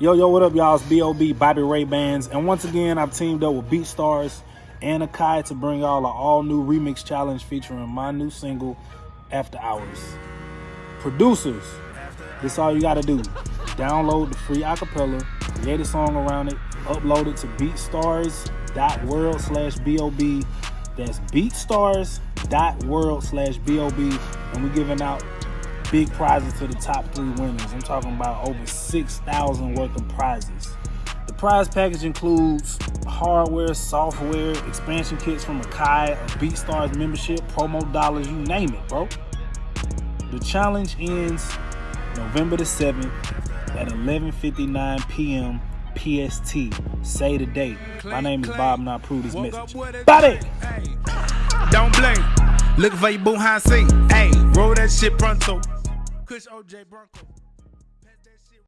Yo, yo, what up, y'all? It's B.O.B. Bobby Ray Bands. And once again, I've teamed up with BeatStars and Akai to bring y'all an all-new remix challenge featuring my new single, After Hours. Producers, this all you gotta do. Download the free acapella, create a song around it, upload it to beatstars.world slash B.O.B. That's beatstars.world slash B.O.B. And we're giving out big prizes to the top three winners. I'm talking about over 6,000 worth of prizes. The prize package includes hardware, software, expansion kits from Akai, a BeatStars membership, promo dollars, you name it, bro. The challenge ends November the 7th at 11.59 p.m. PST. Say the date. My name is Bob and I approve this message. Bobby! Don't blink. Looking for your boo behind seat. Hey, roll that shit pronto. Kush OJ Bronco.